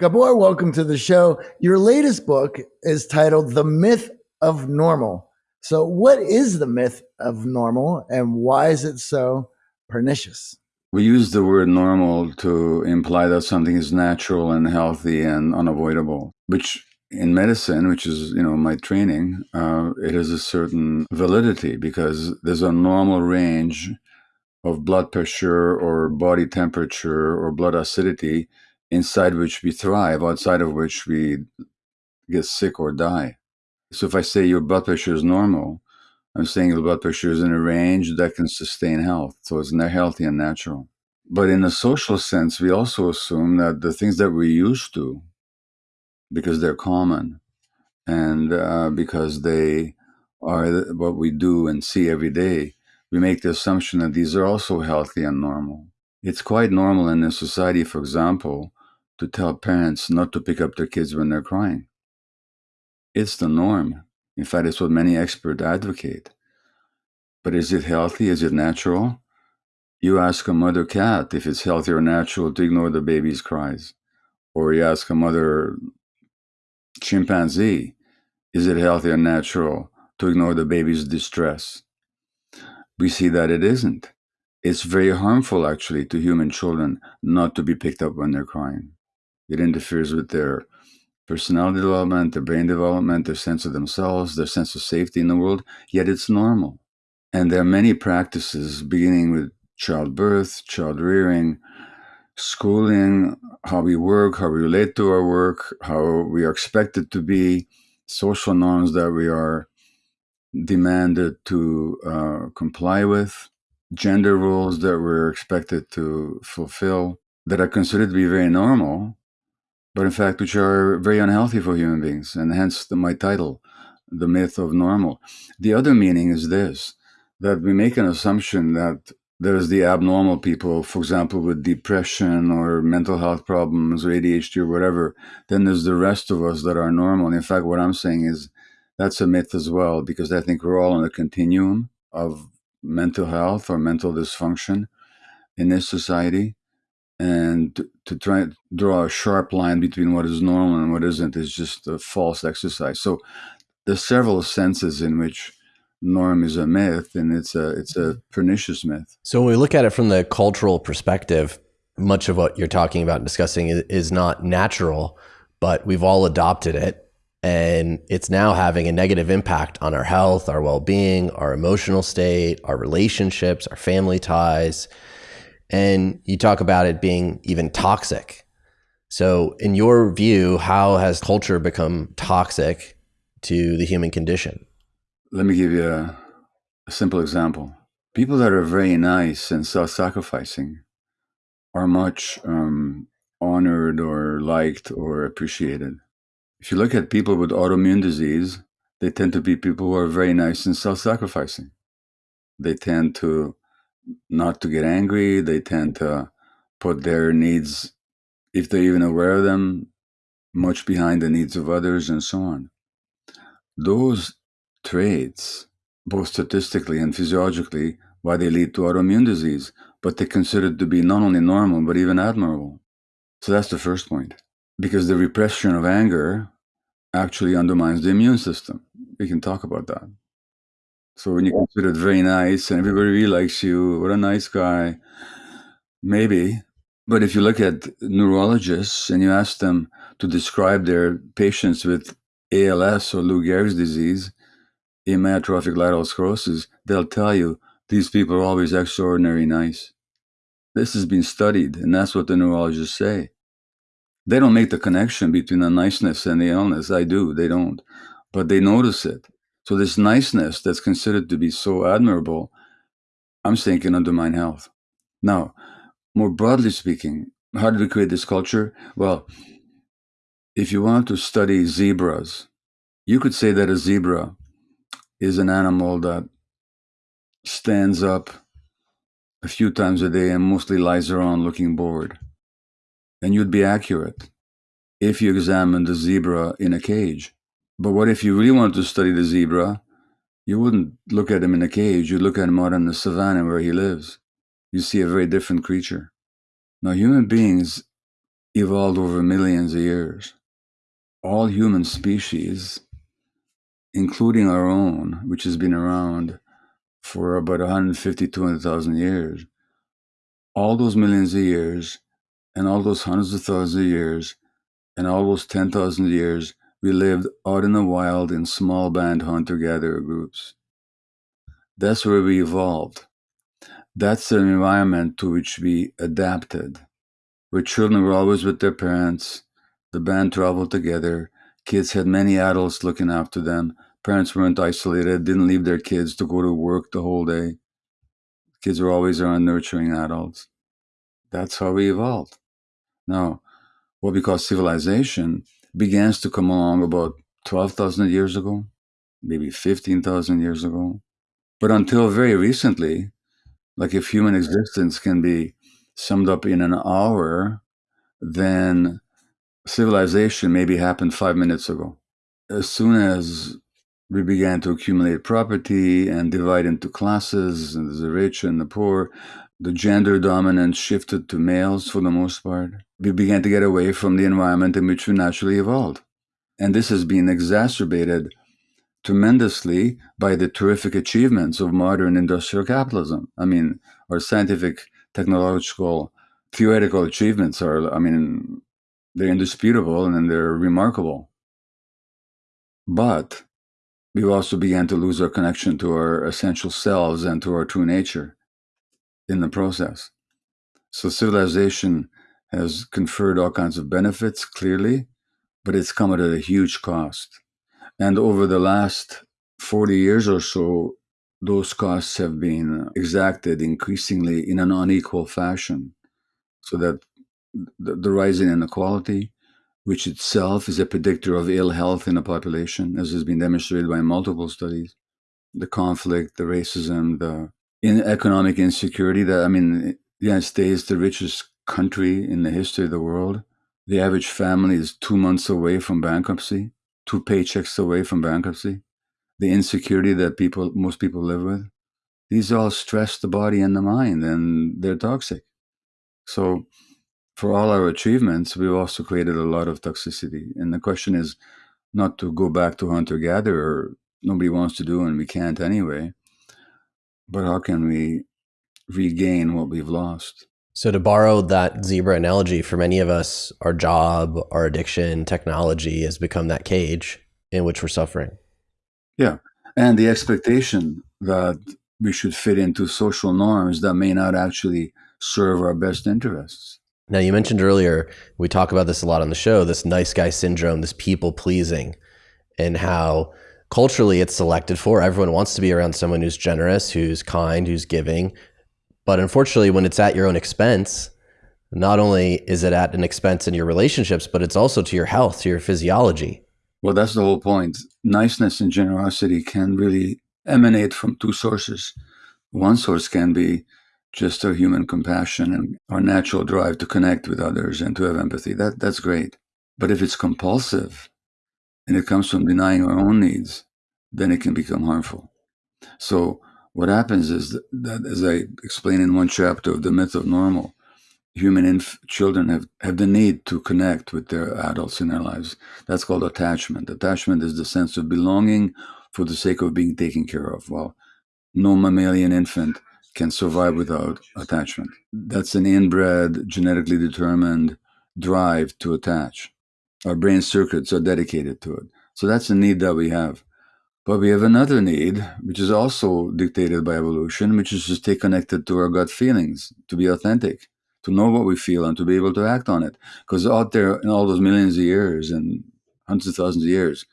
Gabor, welcome to the show. Your latest book is titled The Myth of Normal. So, what is the myth of normal and why is it so pernicious? We use the word normal to imply that something is natural and healthy and unavoidable, which in medicine, which is you know my training, uh, it has a certain validity because there's a normal range of blood pressure or body temperature or blood acidity inside which we thrive, outside of which we get sick or die. So if I say your blood pressure is normal, I'm saying your blood pressure is in a range that can sustain health. So it's healthy and natural. But in a social sense, we also assume that the things that we're used to, because they're common and uh, because they are what we do and see every day, we make the assumption that these are also healthy and normal. It's quite normal in this society, for example, to tell parents not to pick up their kids when they're crying. It's the norm. In fact, it's what many experts advocate. But is it healthy? Is it natural? You ask a mother cat if it's healthy or natural to ignore the baby's cries. Or you ask a mother chimpanzee, is it healthy or natural to ignore the baby's distress? We see that it isn't. It's very harmful, actually, to human children not to be picked up when they're crying. It interferes with their personality development, their brain development, their sense of themselves, their sense of safety in the world, yet it's normal. And there are many practices, beginning with childbirth, child rearing, schooling, how we work, how we relate to our work, how we are expected to be, social norms that we are demanded to uh, comply with, gender roles that we're expected to fulfill, that are considered to be very normal, but in fact, which are very unhealthy for human beings, and hence the, my title, The Myth of Normal. The other meaning is this that we make an assumption that there's the abnormal people, for example, with depression or mental health problems or ADHD or whatever. Then there's the rest of us that are normal. And in fact, what I'm saying is that's a myth as well, because I think we're all on a continuum of mental health or mental dysfunction in this society and to try to draw a sharp line between what is normal and what isn't is just a false exercise. So there's several senses in which norm is a myth and it's a it's a pernicious myth. So when we look at it from the cultural perspective, much of what you're talking about and discussing is, is not natural, but we've all adopted it and it's now having a negative impact on our health, our well-being, our emotional state, our relationships, our family ties and you talk about it being even toxic. So, in your view, how has culture become toxic to the human condition? Let me give you a, a simple example. People that are very nice and self sacrificing are much um, honored or liked or appreciated. If you look at people with autoimmune disease, they tend to be people who are very nice and self sacrificing. They tend to not to get angry. They tend to put their needs, if they're even aware of them, much behind the needs of others and so on. Those traits, both statistically and physiologically, why they lead to autoimmune disease, but they're considered to be not only normal, but even admirable. So that's the first point. Because the repression of anger actually undermines the immune system. We can talk about that. So when you consider it very nice and everybody really likes you, what a nice guy, maybe. But if you look at neurologists and you ask them to describe their patients with ALS or Lou Gehrig's disease, amyotrophic lateral sclerosis, they'll tell you these people are always extraordinary nice. This has been studied, and that's what the neurologists say. They don't make the connection between the niceness and the illness. I do, they don't. But they notice it. So this niceness that's considered to be so admirable, I'm saying can undermine health. Now, more broadly speaking, how did we create this culture? Well, if you want to study zebras, you could say that a zebra is an animal that stands up a few times a day and mostly lies around looking bored. And you'd be accurate if you examined the zebra in a cage. But what if you really wanted to study the zebra? You wouldn't look at him in a cage, you'd look at him out in the savannah where he lives. You see a very different creature. Now, human beings, evolved over millions of years. All human species, including our own, which has been around for about 150, 200,000 years, all those millions of years and all those hundreds of thousands of years and all those 10,000 years, we lived out in the wild in small band hunter gatherer groups. That's where we evolved. That's the environment to which we adapted, where children were always with their parents, the band traveled together, kids had many adults looking after them, parents weren't isolated, didn't leave their kids to go to work the whole day. Kids were always around nurturing adults. That's how we evolved. Now, what we call civilization begins to come along about 12,000 years ago, maybe 15,000 years ago. But until very recently, like if human existence can be summed up in an hour, then civilization maybe happened five minutes ago. As soon as we began to accumulate property and divide into classes, and the rich and the poor, the gender dominance shifted to males for the most part. We began to get away from the environment in which we naturally evolved. And this has been exacerbated tremendously by the terrific achievements of modern industrial capitalism. I mean, our scientific, technological, theoretical achievements are, I mean, they're indisputable and they're remarkable. But we also began to lose our connection to our essential selves and to our true nature in the process. So civilization has conferred all kinds of benefits, clearly, but it's come at a huge cost. And over the last 40 years or so, those costs have been exacted increasingly in an unequal fashion. So that the, the rising inequality, which itself is a predictor of ill health in a population, as has been demonstrated by multiple studies, the conflict, the racism, the in economic insecurity that I mean the United States, is the richest country in the history of the world. The average family is two months away from bankruptcy, two paychecks away from bankruptcy. The insecurity that people most people live with. These all stress the body and the mind and they're toxic. So for all our achievements, we've also created a lot of toxicity. And the question is not to go back to hunter gatherer. Nobody wants to do and we can't anyway but how can we regain what we've lost? So, to borrow that zebra analogy, for many of us, our job, our addiction, technology has become that cage in which we're suffering. Yeah. And the expectation that we should fit into social norms that may not actually serve our best interests. Now, you mentioned earlier, we talk about this a lot on the show this nice guy syndrome, this people pleasing, and how culturally it's selected for. Everyone wants to be around someone who's generous, who's kind, who's giving. But unfortunately, when it's at your own expense, not only is it at an expense in your relationships, but it's also to your health, to your physiology. Well, that's the whole point. Niceness and generosity can really emanate from two sources. One source can be just our human compassion and our natural drive to connect with others and to have empathy. That that's great. But if it's compulsive, and it comes from denying our own needs, then it can become harmful. So what happens is that, as I explain in one chapter of the myth of normal, human children have, have the need to connect with their adults in their lives. That's called attachment. Attachment is the sense of belonging for the sake of being taken care of. Well, no mammalian infant can survive without attachment. That's an inbred, genetically determined drive to attach. Our brain circuits are dedicated to it. So that's a need that we have. But we have another need, which is also dictated by evolution, which is to stay connected to our gut feelings, to be authentic, to know what we feel and to be able to act on it. Because out there in all those millions of years and hundreds of thousands of years,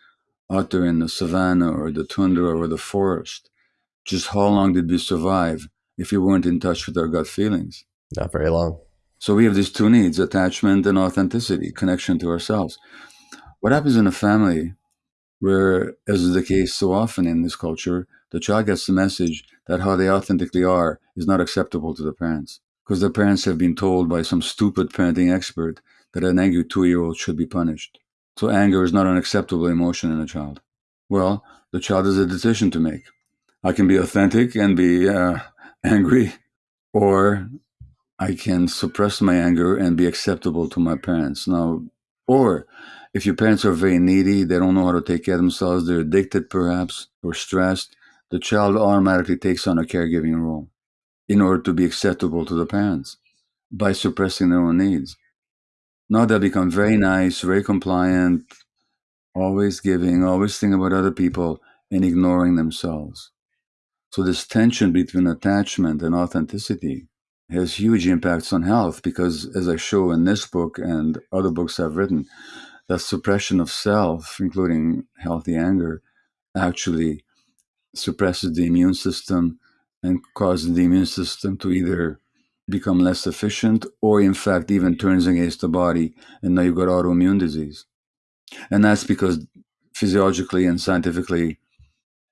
out there in the savannah or the tundra or the forest, just how long did we survive if we weren't in touch with our gut feelings? Not very long. So we have these two needs attachment and authenticity, connection to ourselves. What happens in a family where, as is the case so often in this culture, the child gets the message that how they authentically are is not acceptable to the parents because the parents have been told by some stupid parenting expert that an angry two year old should be punished. So anger is not an acceptable emotion in a child. Well, the child has a decision to make. I can be authentic and be uh, angry, or I can suppress my anger and be acceptable to my parents. Now, or if your parents are very needy, they don't know how to take care of themselves, they're addicted perhaps, or stressed, the child automatically takes on a caregiving role in order to be acceptable to the parents by suppressing their own needs. Now they become very nice, very compliant, always giving, always thinking about other people, and ignoring themselves. So this tension between attachment and authenticity has huge impacts on health because, as I show in this book and other books I've written, that suppression of self, including healthy anger, actually suppresses the immune system and causes the immune system to either become less efficient or, in fact, even turns against the body. And now you've got autoimmune disease. And that's because physiologically and scientifically,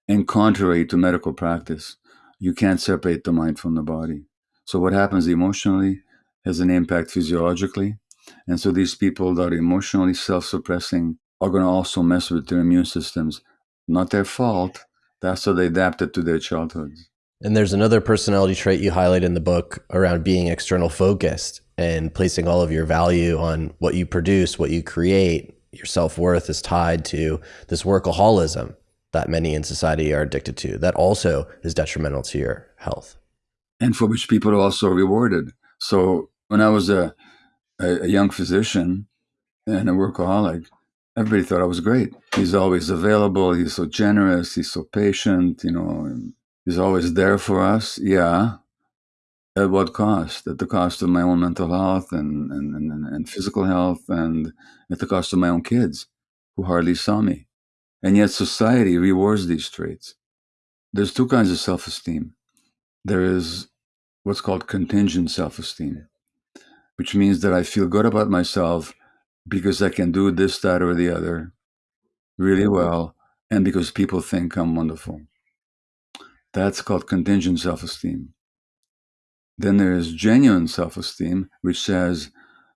and contrary to medical practice, you can't separate the mind from the body. So what happens emotionally has an impact physiologically. And so these people that are emotionally self-suppressing are going to also mess with their immune systems. Not their fault. That's how they adapted to their childhoods. And there's another personality trait you highlight in the book around being external focused and placing all of your value on what you produce, what you create. Your self-worth is tied to this workaholism that many in society are addicted to. That also is detrimental to your health and for which people are also rewarded. So when I was a, a, a young physician and a workaholic, everybody thought I was great. He's always available. He's so generous. He's so patient. You know, he's always there for us. Yeah. At what cost? At the cost of my own mental health and, and, and, and physical health, and at the cost of my own kids who hardly saw me. And yet society rewards these traits. There's two kinds of self esteem. There is what's called contingent self esteem, which means that I feel good about myself because I can do this, that, or the other really mm-hmm. well, and because people think I'm wonderful. That's called contingent self esteem. Then there is genuine self esteem, which says,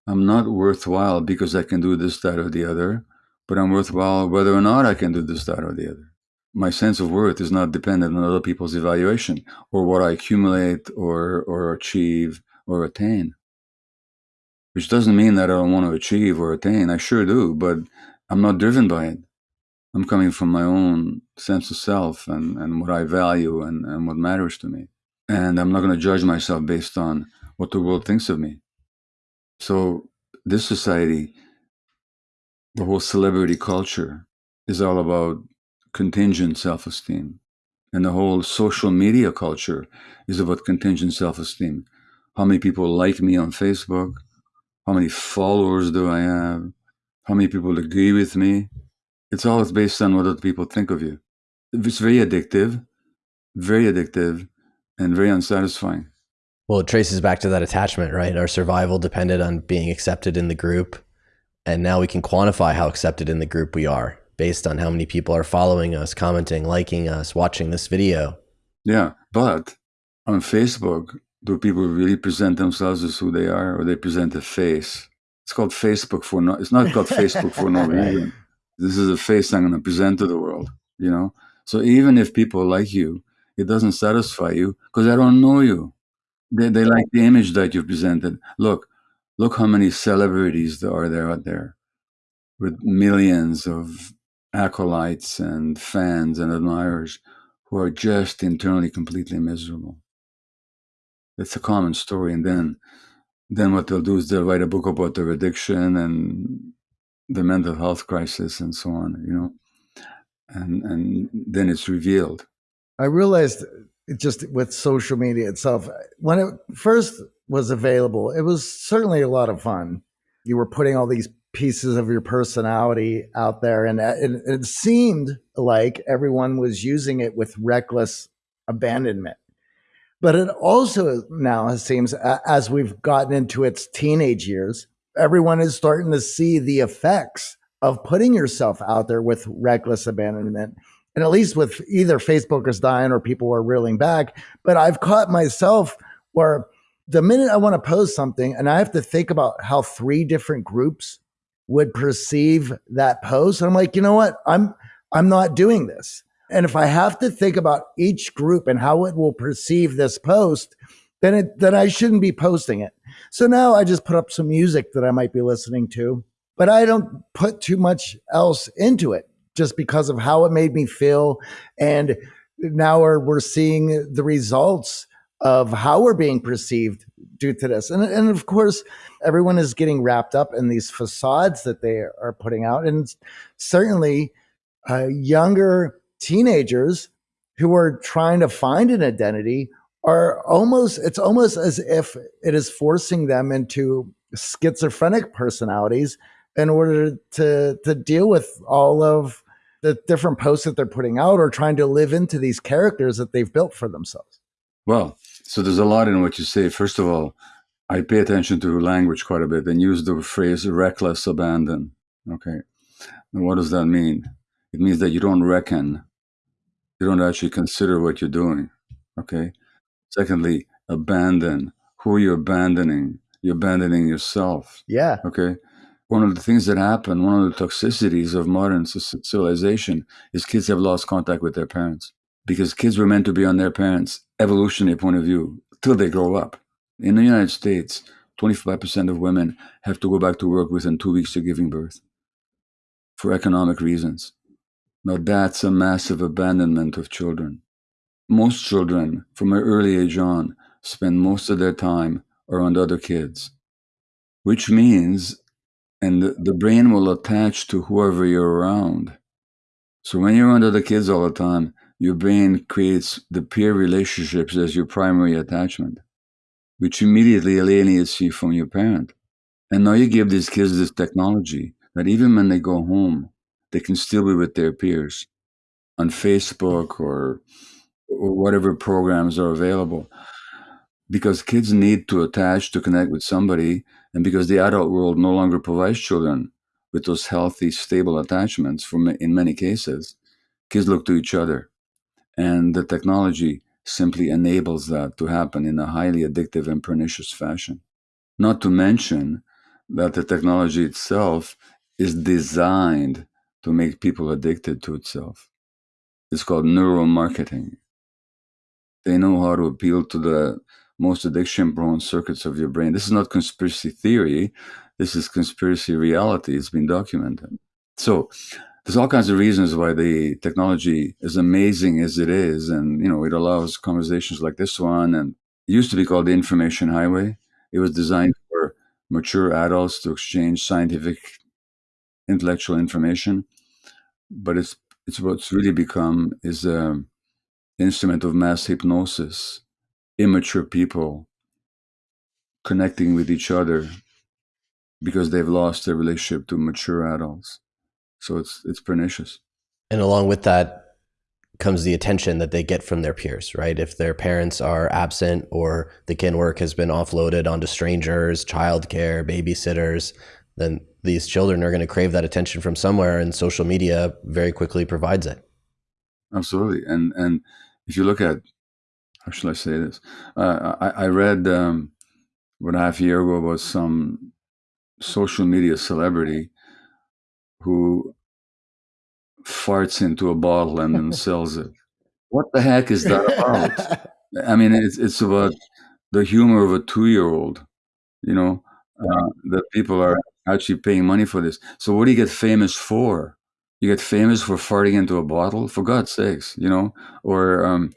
I'm not worthwhile because I can do this, that, or the other, but I'm worthwhile whether or not I can do this, that, or the other my sense of worth is not dependent on other people's evaluation or what I accumulate or or achieve or attain. Which doesn't mean that I don't want to achieve or attain. I sure do, but I'm not driven by it. I'm coming from my own sense of self and, and what I value and, and what matters to me. And I'm not going to judge myself based on what the world thinks of me. So this society, the whole celebrity culture is all about contingent self-esteem. And the whole social media culture is about contingent self-esteem. How many people like me on Facebook? How many followers do I have? How many people agree with me? It's always based on what other people think of you. It's very addictive, very addictive, and very unsatisfying. Well, it traces back to that attachment, right? Our survival depended on being accepted in the group. And now we can quantify how accepted in the group we are based on how many people are following us, commenting, liking us, watching this video. Yeah, but on Facebook, do people really present themselves as who they are, or they present a face? It's called Facebook for no. It's not called Facebook for no reason. This is a face I'm going to present to the world. You know. So even if people like you, it doesn't satisfy you because I don't know you. They they like the image that you've presented. Look, look how many celebrities there are there out there with millions of acolytes and fans and admirers who are just internally completely miserable. It's a common story. And then, then what they'll do is they'll write a book about their addiction and the mental health crisis and so on, you know, and, and then it's revealed. I realized it just with social media itself, when it first was available, it was certainly a lot of fun. You were putting all these pieces of your personality out there. And uh, it, it seemed like everyone was using it with reckless abandonment. But it also now seems, as we've gotten into its teenage years, everyone is starting to see the effects of putting yourself out there with reckless abandonment. And at least with either Facebook is dying or people are reeling back. But I've caught myself where the minute I want to post something and I have to think about how three different groups would perceive that post. And I'm like, you know what? I'm I'm not doing this. And if I have to think about each group and how it will perceive this post, then it then I shouldn't be posting it. So now I just put up some music that I might be listening to, but I don't put too much else into it just because of how it made me feel. And now we're, we're seeing the results of how we're being perceived due to this. And, and of course, everyone is getting wrapped up in these facades that they are putting out. And certainly, uh, younger teenagers who are trying to find an identity are almost, it's almost as if it is forcing them into schizophrenic personalities in order to, to deal with all of the different posts that they're putting out or trying to live into these characters that they've built for themselves. Well, so there's a lot in what you say. First of all, I pay attention to language quite a bit and use the phrase reckless abandon. Okay. And what does that mean? It means that you don't reckon, you don't actually consider what you're doing. Okay. Secondly, abandon. Who are you abandoning? You're abandoning yourself. Yeah. Okay. One of the things that happen, one of the toxicities of modern civilization is kids have lost contact with their parents because kids were meant to be on their parents' evolutionary point of view till they grow up. In the United States, 25% of women have to go back to work within two weeks of giving birth for economic reasons. Now, that's a massive abandonment of children. Most children, from an early age on, spend most of their time around other kids, which means, and the, brain will attach to whoever you're around. So when you're around other kids all the time, your brain creates the peer relationships as your primary attachment, which immediately alienates you from your parent. And now you give these kids this technology that even when they go home, they can still be with their peers on Facebook or, or whatever programs are available. Because kids need to attach to connect with somebody, and because the adult world no longer provides children with those healthy, stable attachments, for in many cases, kids look to each other and the technology simply enables that to happen in a highly addictive and pernicious fashion. Not to mention that the technology itself is designed to make people addicted to itself. It's called neuromarketing. They know how to appeal to the most addiction prone circuits of your brain. This is not conspiracy theory. This is conspiracy reality. It's been documented. So there's all kinds of reasons why the technology is amazing as it is and you know it allows conversations like this one and it used to be called the information highway. It was designed for mature adults to exchange scientific intellectual information but it's it's what's really become is an instrument of mass hypnosis. Immature people connecting with each other because they've lost their relationship to mature adults so it's it's pernicious. And along with that comes the attention that they get from their peers, right? If their parents are absent or the kin work has been offloaded onto strangers, childcare, babysitters, then these children are going to crave that attention from somewhere, and social media very quickly provides it. Absolutely, and and if you look at how should I say this, uh, I, I read um, what a half year ago about some social media celebrity who farts into a bottle and then sells it. What the heck is that about? I mean, it's it's about the humor of a two-year-old, you know, uh, that people are actually paying money for this. So what do you get famous for? You get famous for farting into a bottle, for God's sakes, you know. Or um,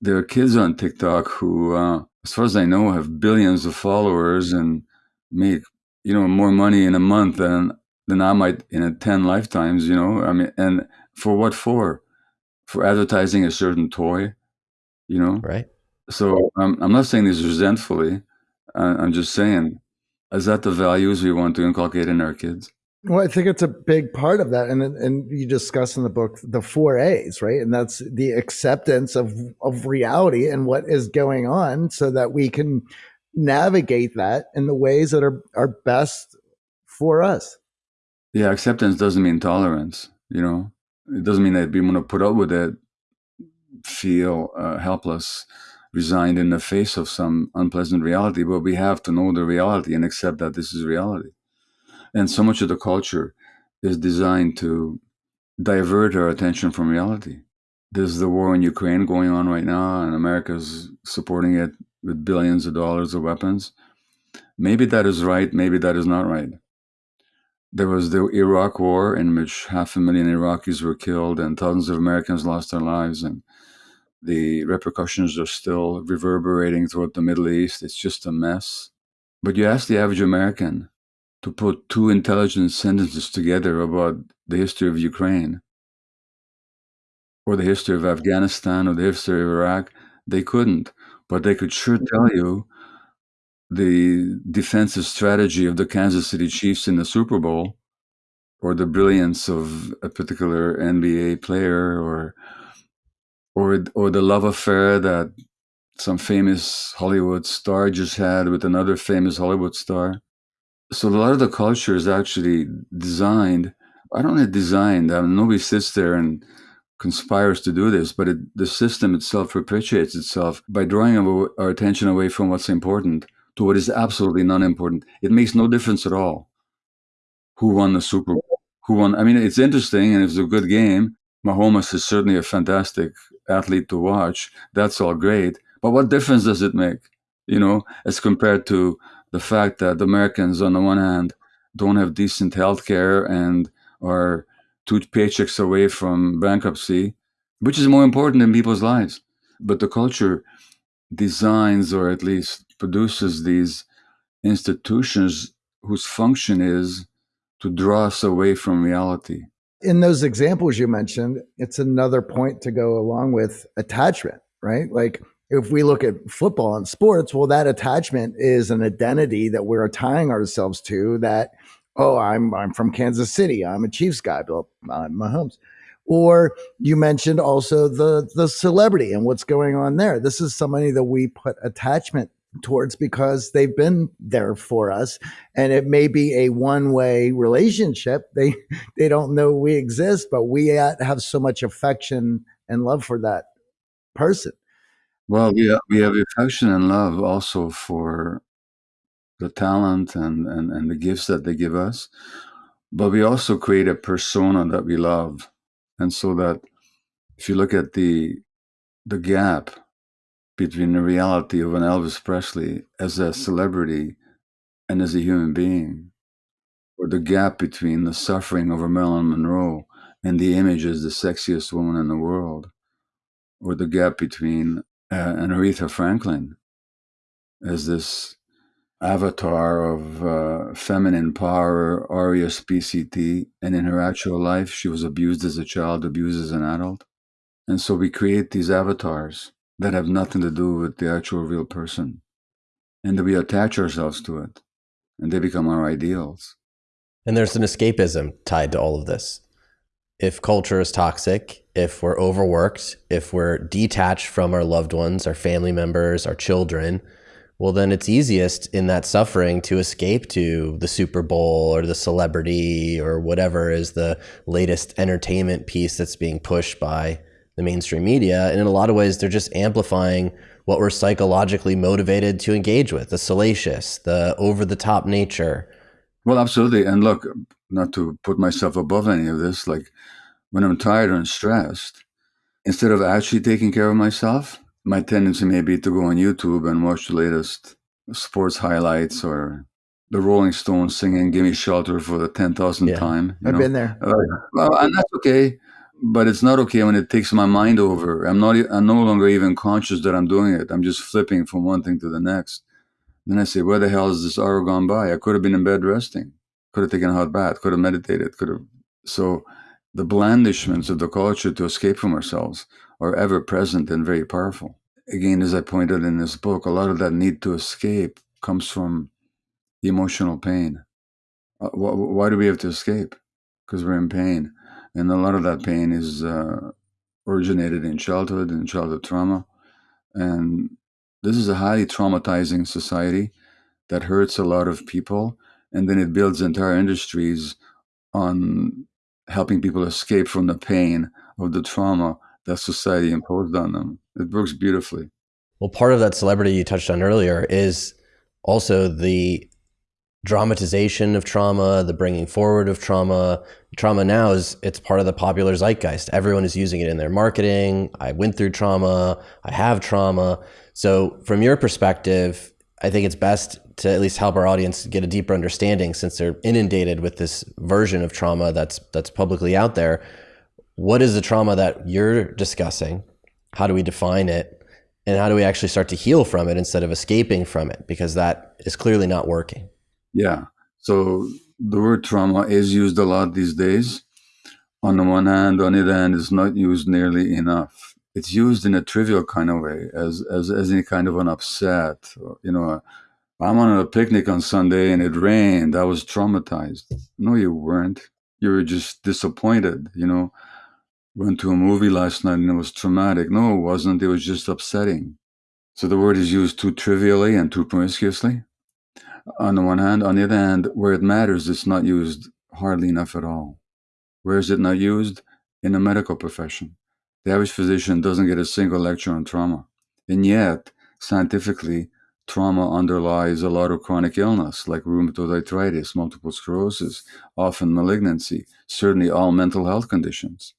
there are kids on TikTok who, uh, as far as I know, have billions of followers and make you know more money in a month than than I might in a 10 lifetimes, you know? I mean, and for what for? For advertising a certain toy, you know? Right. So um, I'm not saying this resentfully. Uh, I'm just saying, is that the values we want to inculcate in our kids? Well, I think it's a big part of that, and and you discuss in the book the four A's, right? And that's the acceptance of of reality and what is going on, so that we can navigate that in the ways that are are best for us. Yeah, acceptance doesn't mean tolerance. You know, it doesn't mean that we want to put up with it, feel uh, helpless, resigned in the face of some unpleasant reality. But we have to know the reality and accept that this is reality. And so much of the culture is designed to divert our attention from reality. There's the war in Ukraine going on right now, and America's supporting it with billions of dollars of weapons. Maybe that is right, maybe that is not right. There was the Iraq War, in which half a million Iraqis were killed and thousands of Americans lost their lives, and the repercussions are still reverberating throughout the Middle East. It's just a mess. But you ask the average American to put two intelligent sentences together about the history of Ukraine, or the history of Afghanistan, or the history of Iraq, they couldn't. But they could sure tell you the defensive strategy of the Kansas City Chiefs in the Super Bowl, or the brilliance of a particular NBA player, or or or the love affair that some famous Hollywood star just had with another famous Hollywood star. So a lot of the culture is actually designed. I don't know designed. I mean, nobody sits there and conspires to do this, but it, the system itself perpetuates itself by drawing our attention away from what's important to what is absolutely non-important. It makes no difference at all who won the Super Bowl, who won. I mean, it's interesting and it's a good game. Mahomes is certainly a fantastic athlete to watch. That's all great. But what difference does it make, you know, as compared to the fact that Americans, on the one hand, don't have decent health care and are two paychecks away from bankruptcy, which is more important in people's lives. But the culture designs or at least produces these institutions whose function is to draw us away from reality. In those examples you mentioned, it's another point to go along with attachment, right? Like if we look at football and sports, well, that attachment is an identity that we're tying ourselves to that, oh, I'm I'm from Kansas City. I'm a Chiefs guy, but I'm Mahomes. Or you mentioned also the the celebrity and what's going on there. This is somebody that we put attachment towards because they've been there for us. And it may be a one-way relationship. They they don't know we exist but we have so much affection and love for that person. Well we have, we have affection and love also for the talent and, and and the gifts that they give us. But we also create a persona that we love. And so that if you look at the the gap between the reality of an Elvis Presley as a celebrity and as a human being, or the gap between the suffering of a Marilyn Monroe and the image as the sexiest woman in the world, or the gap between uh, an Aretha Franklin as this avatar of uh, feminine power, R-E-S-P-C-T, and in her actual life, she was abused as a child, abused as an adult. And so we create these avatars that have nothing to do with the actual real person. And we attach ourselves to it and they become our ideals. And there's an escapism tied to all of this. If culture is toxic, if we're overworked, if we're detached from our loved ones, our family members, our children, well, then it's easiest in that suffering to escape to the Super Bowl or the celebrity or whatever is the latest entertainment piece that's being pushed by the mainstream media. And in a lot of ways, they're just amplifying what we're psychologically motivated to engage with the salacious, the over the top nature. Well, absolutely. And look, not to put myself above any of this, like when I'm tired and stressed, instead of actually taking care of myself, my tendency may be to go on YouTube and watch the latest sports highlights or the Rolling Stones singing "Gimme Shelter" for the ten thousandth yeah. time. I've know? been there. Uh, well, and that's okay but it's not okay when it takes my mind over. I'm not. I'm no longer even conscious that I'm doing it. I'm just flipping from one thing to the next. Then I say, where the hell is this hour gone by? I could have been in bed resting. Could have taken a hot bath. Could have meditated. Could have. So, the blandishments of the culture to escape from ourselves are ever present and very powerful. Again, as I pointed in this book, a lot of that need to escape comes from emotional pain. Uh, why do we have to escape? Because we're in pain and a lot of that pain is uh, originated in childhood and childhood trauma. And this is a highly traumatizing society that hurts a lot of people. And then it builds entire industries on helping people escape from the pain of the trauma that society imposed on them. It works beautifully. Well, part of that celebrity you touched on earlier is also the dramatization of trauma, the bringing forward of trauma. Trauma now is it's part of the popular zeitgeist. Everyone is using it in their marketing. I went through trauma. I have trauma. So from your perspective, I think it's best to at least help our audience get a deeper understanding since they're inundated with this version of trauma that's that's publicly out there. What is the trauma that you're discussing? How do we define it? And how do we actually start to heal from it instead of escaping from it? Because that is clearly not working. Yeah. So the word trauma is used a lot these days. On the one hand, on the other hand, it's not used nearly enough. It's used in a trivial kind of way, as as, as any kind of an upset. You know, I'm on a picnic on Sunday and it rained. I was traumatized. No, you weren't. You were just disappointed. You know, went to a movie last night and it was traumatic. No, it wasn't. It was just upsetting. So the word is used too trivially and too promiscuously on the one hand. On the other hand, where it matters, it's not used hardly enough at all. Where is it not used? In the medical profession. The average physician doesn't get a single lecture on trauma. And yet, scientifically, trauma underlies a lot of chronic illness like rheumatoid arthritis, multiple sclerosis, often malignancy, certainly all mental health conditions.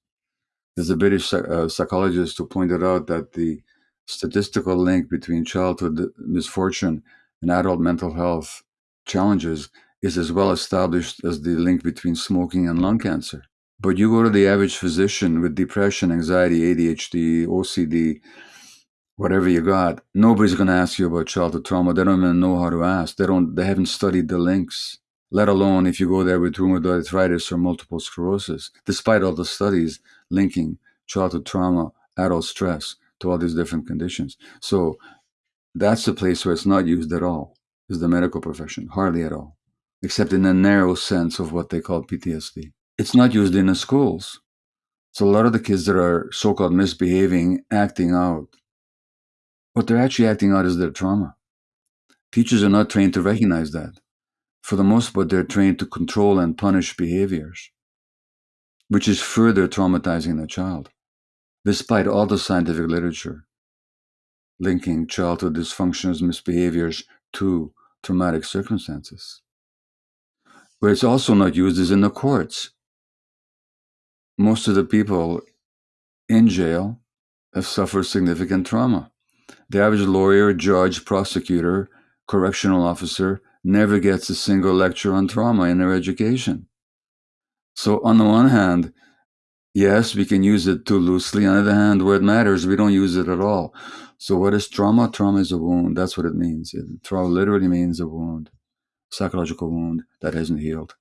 There's a British uh, psychologist who pointed out that the statistical link between childhood misfortune and adult mental health challenges is as well established as the link between smoking and lung cancer. But you go to the average physician with depression, anxiety, ADHD, OCD, whatever you got, nobody's going to ask you about childhood trauma. They don't even know how to ask. They don't. They haven't studied the links. Let alone if you go there with rheumatoid arthritis or multiple sclerosis, despite all the studies linking childhood trauma, adult stress to all these different conditions. So that's the place where it's not used at all, is the medical profession, hardly at all, except in a narrow sense of what they call PTSD. It's not used in the schools. So a lot of the kids that are so-called misbehaving, acting out, what they're actually acting out is their trauma. Teachers are not trained to recognize that. For the most part, they're trained to control and punish behaviors, which is further traumatizing the child, despite all the scientific literature linking childhood dysfunctions, misbehaviors to traumatic circumstances. Where it's also not used is in the courts. Most of the people in jail have suffered significant trauma. The average lawyer, judge, prosecutor, correctional officer never gets a single lecture on trauma in their education. So, on the one hand, yes, we can use it too loosely. On the other hand, where it matters, we don't use it at all. So, what is trauma? Trauma is a wound. That's what it means. It, trauma literally means a wound, psychological wound that hasn't healed.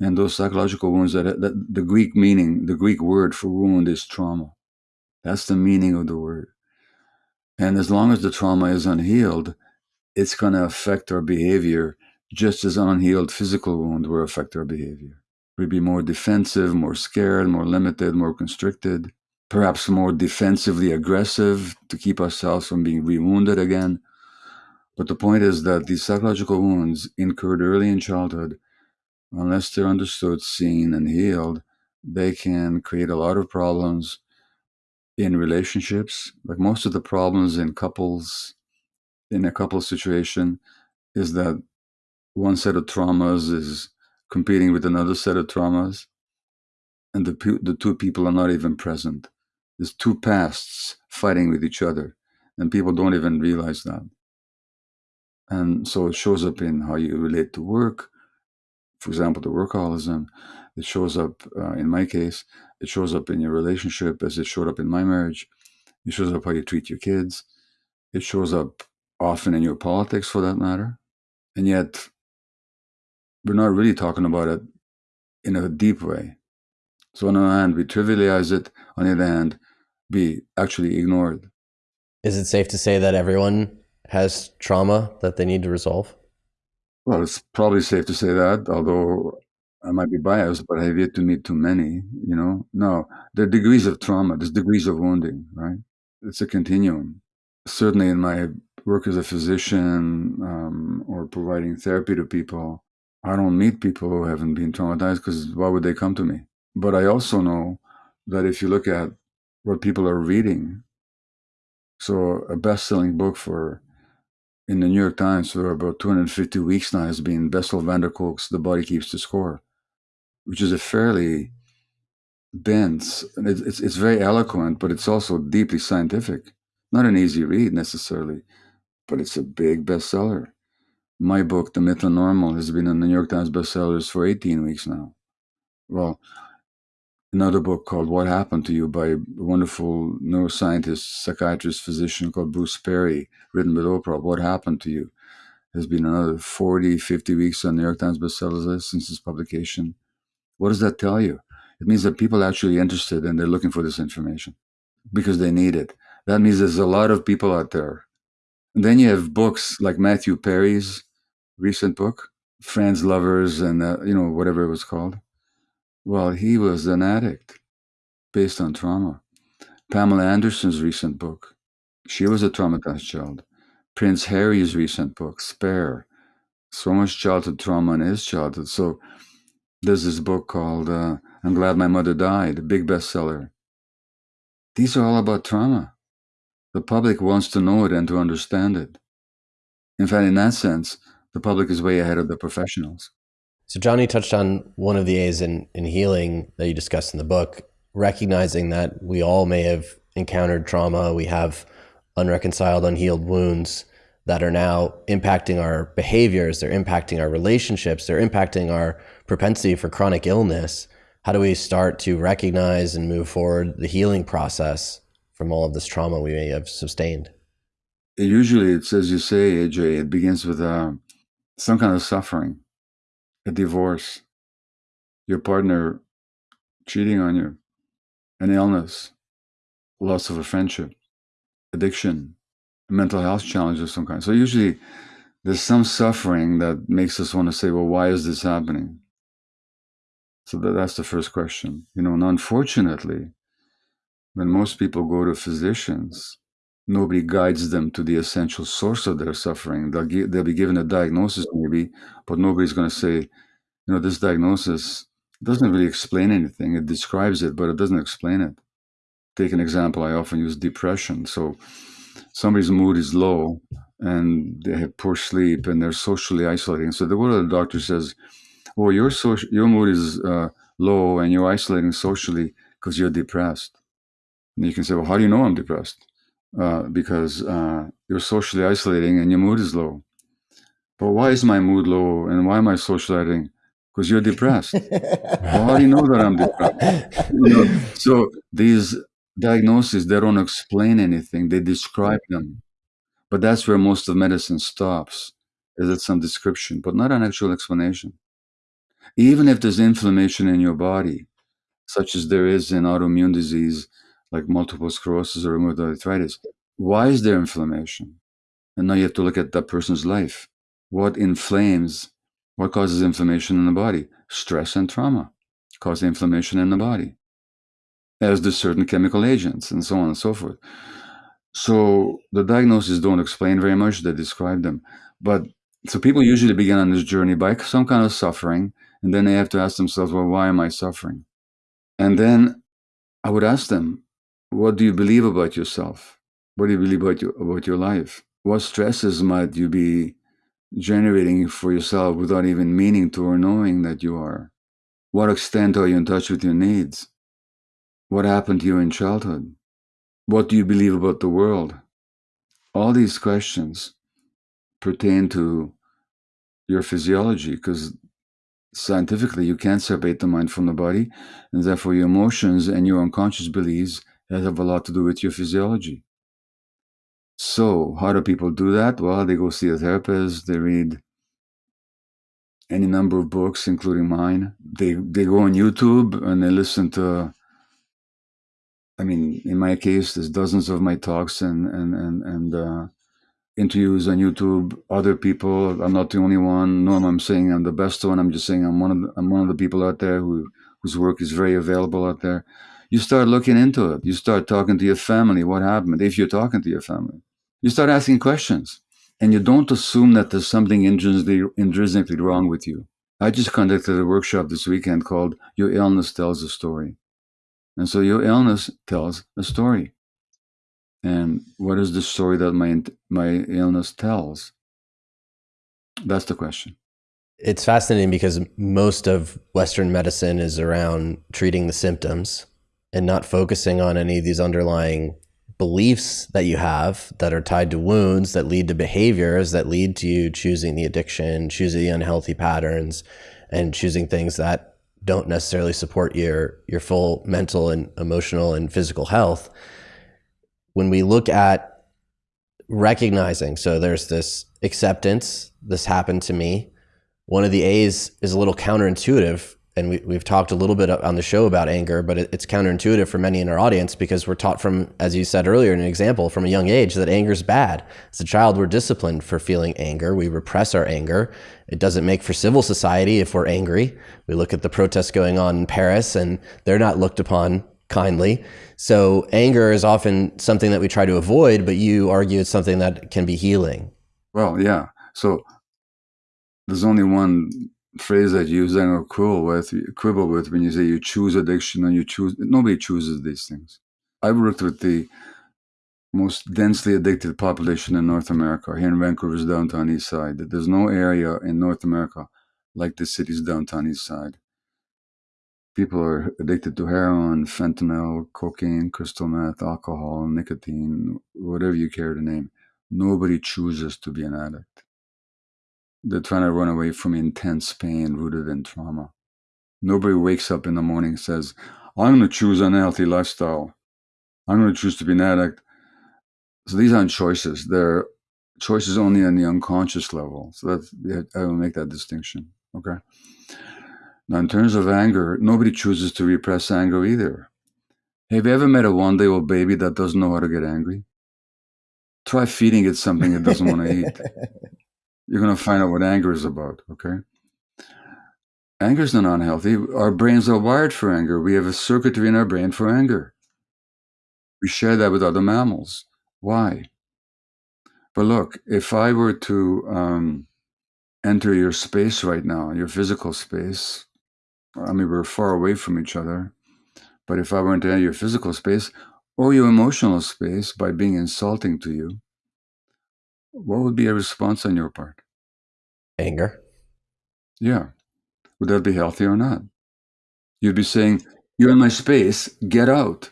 And those psychological wounds, that, that the Greek meaning, the Greek word for wound is trauma. That's the meaning of the word. And as long as the trauma is unhealed, it's going to affect our behavior just as an unhealed physical wound will affect our behavior. We'd be more defensive, more scared, more limited, more constricted perhaps more defensively aggressive to keep ourselves from being rewounded again. But the point is that these psychological wounds incurred early in childhood, unless they're understood, seen, and healed, they can create a lot of problems in relationships. Like most of the problems in couples, in a couple situation, is that one set of traumas is competing with another set of traumas, and the the two people are not even present. There's two pasts fighting with each other, and people don't even realize that. And so it shows up in how you relate to work. For example, the workaholism. It shows up, uh, in my case, it shows up in your relationship as it showed up in my marriage. It shows up how you treat your kids. It shows up often in your politics, for that matter. And yet, we're not really talking about it in a deep way. So, on the one hand, we trivialize it. On the other hand, we actually ignore it. Is it safe to say that everyone has trauma that they need to resolve? Well, it's probably safe to say that, although I might be biased, but I have yet to meet too many, you know. No, there are degrees of trauma, there's degrees of wounding, right? It's a continuum. Certainly in my work as a physician um, or providing therapy to people, I don't meet people who haven't been traumatized because why would they come to me? But I also know that if you look at what people are reading. So a best-selling book for in the New York Times for about 250 weeks now has been Bessel van der Kolk's The Body Keeps the Score, which is a fairly dense, and it's, it's, it's very eloquent, but it's also deeply scientific. Not an easy read necessarily, but it's a big bestseller. My book, The Myth of Normal, has been in the New York Times bestsellers for 18 weeks now. Well, another book called What Happened to You by a wonderful neuroscientist, psychiatrist, physician called Bruce Perry, written with Oprah, What Happened to You, has been another 40, 50 weeks on the New York Times bestsellers list since its publication. What does that tell you? It means that people are actually interested and they're looking for this information because they need it. That means there's a lot of people out there. And then you have books like Matthew Perry's recent book, Friends, Lovers, and uh, you know whatever it was called. Well, he was an addict based on trauma. Pamela Anderson's recent book, she was a traumatized child. Prince Harry's recent book, Spare, so much childhood trauma in his childhood. So there's this book called uh, I'm Glad My Mother Died, a big bestseller. These are all about trauma. The public wants to know it and to understand it. In fact, in that sense, the public is way ahead of the professionals. So, Johnny touched on one of the A's in, in healing that you discussed in the book, recognizing that we all may have encountered trauma. We have unreconciled, unhealed wounds that are now impacting our behaviors, they're impacting our relationships, they're impacting our propensity for chronic illness. How do we start to recognize and move forward the healing process from all of this trauma we may have sustained? Usually, it's as you say, AJ, it begins with uh, some kind of suffering, a divorce, your partner cheating on you, an illness, loss of a friendship, addiction, mental health challenge of some kind. So usually there's some suffering that makes us want to say, well, why is this happening? So that, that's the first question. You know, and unfortunately, when most people go to physicians, nobody guides them to the essential source of their suffering. They'll, gi- they'll be given a diagnosis, maybe, but nobody's going to say, you know, this diagnosis doesn't really explain anything. It describes it, but it doesn't explain it. Take an example. I often use depression. So somebody's mood is low and they have poor sleep and they're socially isolating. So the go the doctor says, "Oh, your social, your mood is uh, low and you're isolating socially because you're depressed." And you can say, "Well, how do you know I'm depressed?" Uh, because uh, you're socially isolating and your mood is low. But why is my mood low and why am I socializing? Because you're depressed. well, how do you know that I'm depressed? You know, so these diagnoses they don't explain anything; they describe them. But that's where most of medicine stops. Is it some description, but not an actual explanation? Even if there's inflammation in your body, such as there is in autoimmune disease like multiple sclerosis or rheumatoid arthritis. Why is there inflammation? And now you have to look at that person's life. What inflames? What causes inflammation in the body? Stress and trauma cause inflammation in the body, as do certain chemical agents and so on and so forth. So the diagnoses don't explain very much, they describe them. But so people usually begin on this journey by some kind of suffering, and then they have to ask themselves, well, why am I suffering? And then I would ask them, what do you believe about yourself? What do you believe about your, about your life? What stresses might you be generating for yourself without even meaning to or knowing that you are? What extent are you in touch with your needs? What happened to you in childhood? What do you believe about the world? All these questions pertain to your physiology because scientifically you can't separate the mind from the body, and therefore your emotions and your unconscious beliefs that have a lot to do with your physiology. So, how do people do that? Well, they go see a therapist, they read any number of books, including mine. They they go on YouTube and they listen to I mean, in my case, there's dozens of my talks and and and, and uh, interviews on YouTube. Other people, I'm not the only one. No, I'm saying I'm the best one. I'm just saying I'm one of the, I'm one of the people out there who whose work is very available out there you start looking into it. You start talking to your family. What happened? If you're talking to your family, you start asking questions and you don't assume that there's something intrinsically, intrinsically wrong with you. I just conducted a workshop this weekend called Your Illness Tells a Story. And so your illness tells a story. And what is the story that my, my illness tells? That's the question. It's fascinating because most of Western medicine is around treating the symptoms and not focusing on any of these underlying beliefs that you have that are tied to wounds that lead to behaviors that lead to you choosing the addiction, choosing the unhealthy patterns, and choosing things that don't necessarily support your your full mental and emotional and physical health. When we look at recognizing, so there's this acceptance, this happened to me. One of the A's is a little counterintuitive and we, we've talked a little bit on the show about anger, but it, it's counterintuitive for many in our audience because we're taught from, as you said earlier, an example from a young age that anger is bad. As a child, we're disciplined for feeling anger. We repress our anger. It doesn't make for civil society if we're angry. We look at the protests going on in Paris and they're not looked upon kindly. So anger is often something that we try to avoid, but you argue it's something that can be healing. Well, yeah. So there's only one phrase that you use and quibble with, quibble with when you say you choose addiction and you choose. Nobody chooses these things. I worked with the most densely addicted population in North America, here in Vancouver's downtown east side. There's no area in North America like the city's downtown east side. People are addicted to heroin, fentanyl, cocaine, crystal meth, alcohol, nicotine, whatever you care to name. Nobody chooses to be an addict. They're trying to run away from intense pain rooted in trauma. Nobody wakes up in the morning and says, I'm going to choose an unhealthy lifestyle. I'm going to choose to be an addict. So these aren't choices. They're choices only on the unconscious level. So that I will make that distinction. Okay. Now, in terms of anger, nobody chooses to repress anger either. Have you ever met a one day old baby that doesn't know how to get angry? Try feeding it something it doesn't want to eat. you're going to find out what anger is about, okay? Anger is not unhealthy. Our brains are wired for anger. We have a circuitry in our brain for anger. We share that with other mammals. Why? But look, if I were to um, enter your space right now, your physical space, I mean, we're far away from each other, but if I were to enter your physical space or your emotional space by being insulting to you, what would be a response on your part? Anger. Yeah. Would that be healthy or not? You'd be saying, You're in my space, get out.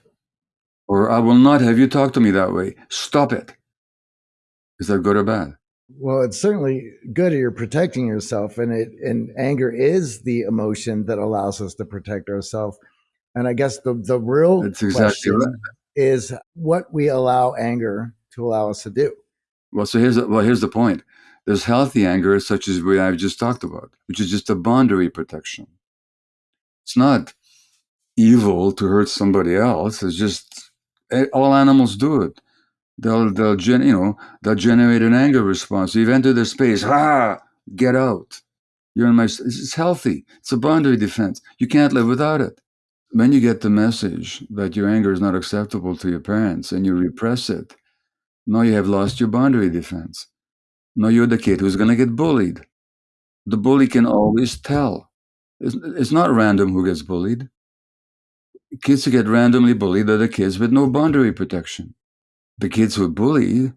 Or I will not have you talk to me that way. Stop it. Is that good or bad? Well, it's certainly good you're protecting yourself, and it and anger is the emotion that allows us to protect ourselves. And I guess the the real That's exactly question right. is what we allow anger to allow us to do. Well, so here's the, well, here's the point. There's healthy anger, such as what I've just talked about, which is just a boundary protection. It's not evil to hurt somebody else. It's just eh, all animals do it. They'll they'll gen, you know they'll generate an anger response. You've entered their space. Ha! Get out. You're in my. It's healthy. It's a boundary defense. You can't live without it. When you get the message that your anger is not acceptable to your parents and you repress it, now you have lost your boundary defense. Now you're the kid who's going to get bullied. The bully can always tell. It's, it's not random who gets bullied. Kids who get randomly bullied are the kids with no boundary protection. The kids who bully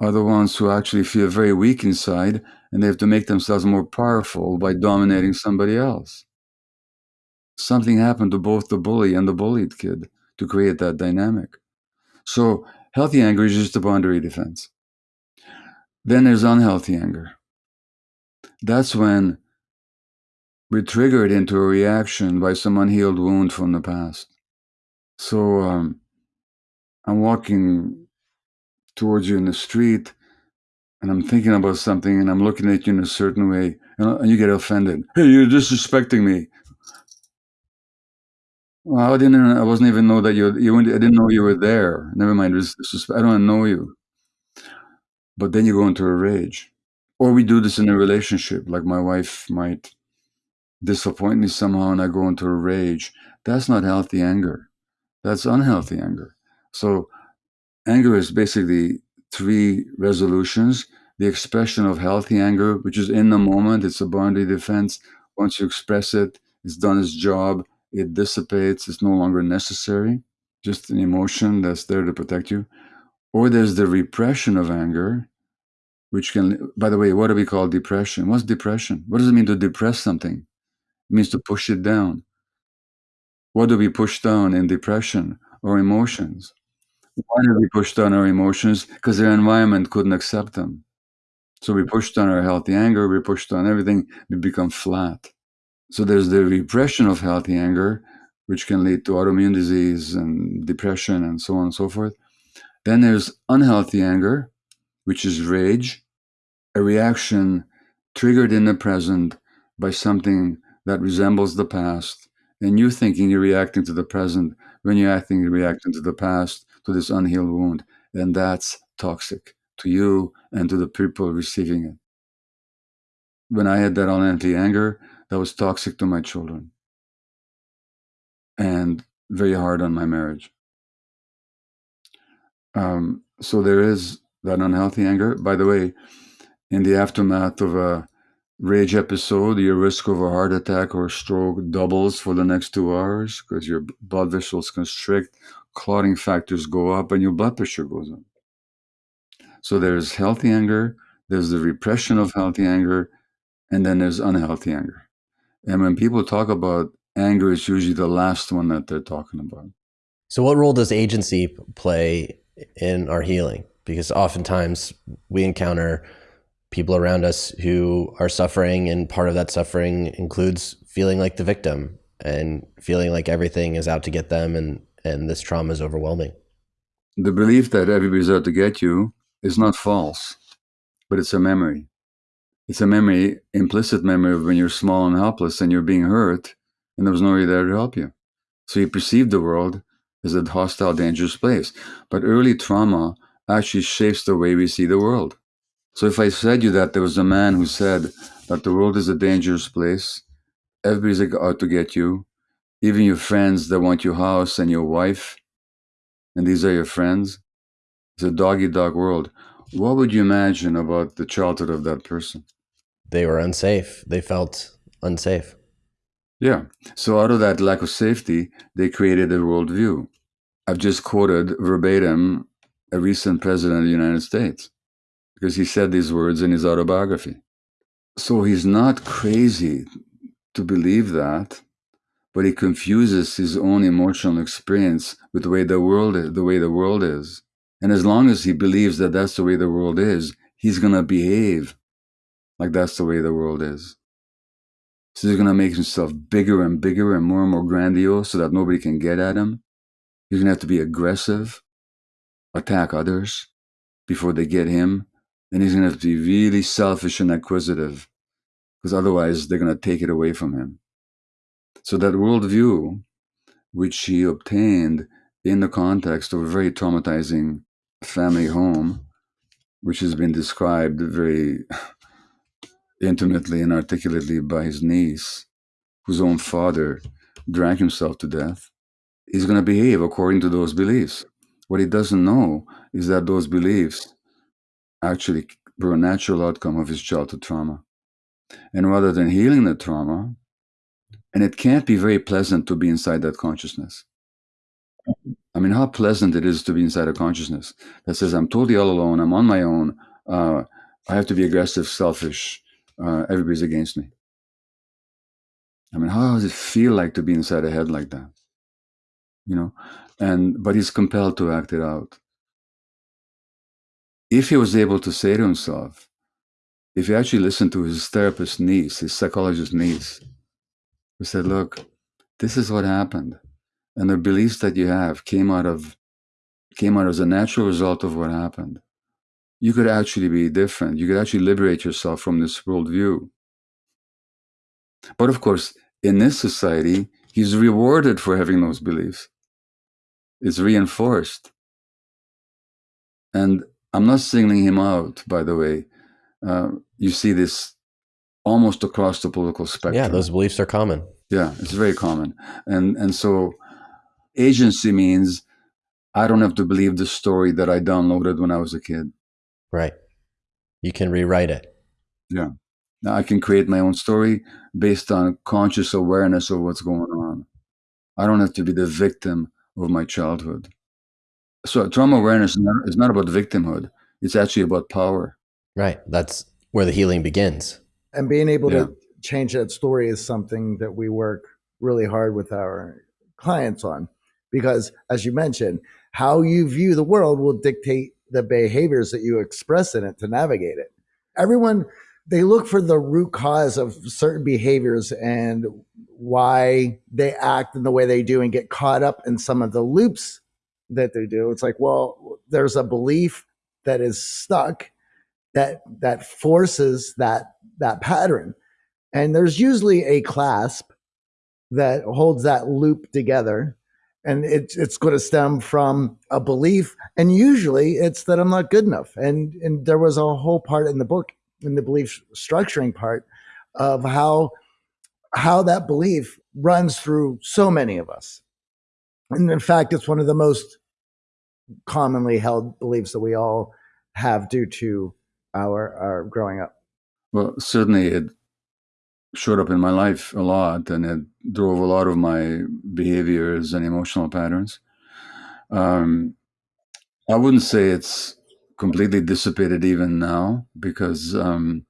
are the ones who actually feel very weak inside and they have to make themselves more powerful by dominating somebody else. Something happened to both the bully and the bullied kid to create that dynamic. So, healthy anger is just a boundary defense. Then there's unhealthy anger. That's when we trigger it into a reaction by some unhealed wound from the past. So um, I'm walking towards you in the street and I'm thinking about something and I'm looking at you in a certain way and you get offended. Hey, you're disrespecting me. Well, I didn't. I wasn't even know that you. You. I didn't know you were there. Never mind. I don't know you but then you go into a rage. Or we do this in a relationship, like my wife might disappoint me somehow and I go into a rage. That's not healthy anger. That's unhealthy anger. So, anger is basically three resolutions the expression of healthy anger, which is in the moment, it's a boundary defense. Once you express it, it's done its job, it dissipates, it's no longer necessary, just an emotion that's there to protect you. Or there's the repression of anger, which can, by the way, what do we call depression? What's depression? What does it mean to depress something? It means to push it down. What do we push down in depression or emotions? Why do we push down our emotions? Because their environment couldn't accept them. So we pushed down our healthy anger, we pushed down everything, we become flat. So there's the repression of healthy anger, which can lead to autoimmune disease and depression and so on and so forth. Then there's unhealthy anger, which is rage, a reaction triggered in the present by something that resembles the past. And you thinking you're reacting to the present when you're acting, you're reacting to the past, to this unhealed wound. And that's toxic to you and to the people receiving it. When I had that unhealthy anger, that was toxic to my children and very hard on my marriage. Um, so there is that unhealthy anger. By the way, in the aftermath of a rage episode, your risk of a heart attack or stroke doubles for the next two hours because your blood vessels constrict, clotting factors go up, and your blood pressure goes up. So there's healthy anger, there's the repression of healthy anger, and then there's unhealthy anger. And when people talk about anger, it's usually the last one that they're talking about. So, what role does agency play in our healing? Because oftentimes we encounter people around us who are suffering, and part of that suffering includes feeling like the victim and feeling like everything is out to get them, and and this trauma is overwhelming. The belief that everybody's out to get you is not false, but it's a memory. It's a memory, implicit memory of when you're small and helpless and you're being hurt, and there was nobody there to help you. So you perceive the world as a hostile, dangerous place. But early trauma actually shapes the way we see the world. So if I said you that there was a man who said that the world is a dangerous place, everybody's out oh, to get you, even your friends that want your house and your wife, and these are your friends, it's a doggy dog world. What would you imagine about the childhood of that person? They were unsafe. They felt unsafe. Yeah. So out of that lack of safety, they created a worldview. I've just quoted verbatim a recent president of the United States because he said these words in his autobiography. So he's not crazy to believe that, but he confuses his own emotional experience with the way the world is, the way the world is. And as long as he believes that that's the way the world is, he's going to behave like that's the way the world is. So he's going to make himself bigger and bigger and more and more grandiose so that nobody can get at him. He's going to have to be aggressive, attack others before they get him. And he's going to have to be really selfish and acquisitive because otherwise they're going to take it away from him. So that worldview, which he obtained in the context of a very traumatizing family home, which has been described very intimately and articulately by his niece, whose own father drank himself to death, he's going to behave according to those beliefs. What he doesn't know is that those beliefs actually were a natural outcome of his childhood trauma. And rather than healing the trauma, and it can't be very pleasant to be inside that consciousness. I mean, how pleasant it is to be inside a consciousness that says, I'm totally all alone, I'm on my own, uh, I have to be aggressive, selfish, uh, everybody's against me. I mean, how does it feel like to be inside a head like that? You know, and but he's compelled to act it out. If he was able to say to himself, if he actually listened to his therapist niece, his psychologist niece, who said, Look, this is what happened and the beliefs that you have came out of came out as a natural result of what happened you could actually be different. You could actually liberate yourself from this worldview. But of course in this society he's rewarded for having those beliefs it's reinforced and i'm not singling him out by the way uh, you see this almost across the political spectrum yeah those beliefs are common yeah it's very common and and so agency means I don't have to believe the story that I downloaded when I was a kid. Right. You can rewrite it. Yeah. Now I can create my own story based on conscious awareness of what's going on. I don't have to be the victim of my childhood. So trauma awareness is not, is not about victimhood. It's actually about power. Right. That's where the healing begins. And being able yeah. to change that story is something that we work really hard with our clients on because as you mentioned how you view the world will dictate the behaviors that you express in it to navigate it. Everyone, they look for the root cause of certain behaviors and why they act in the way they do and get caught up in some of the loops that they do. It's like, well, there's a belief that is stuck that that forces that that pattern. And there's usually a clasp that holds that loop together. And it's it's going to stem from a belief. And usually it's that I'm not good enough. And and there was a whole part in the book, in the belief structuring part, of how how that belief runs through so many of us. And in fact, it's one of the most commonly held beliefs that we all have due to our, our growing up. Well, certainly it showed up in my life a lot and it drove a lot of my behaviors and emotional patterns. Um, I wouldn't say it's completely dissipated even now because, um,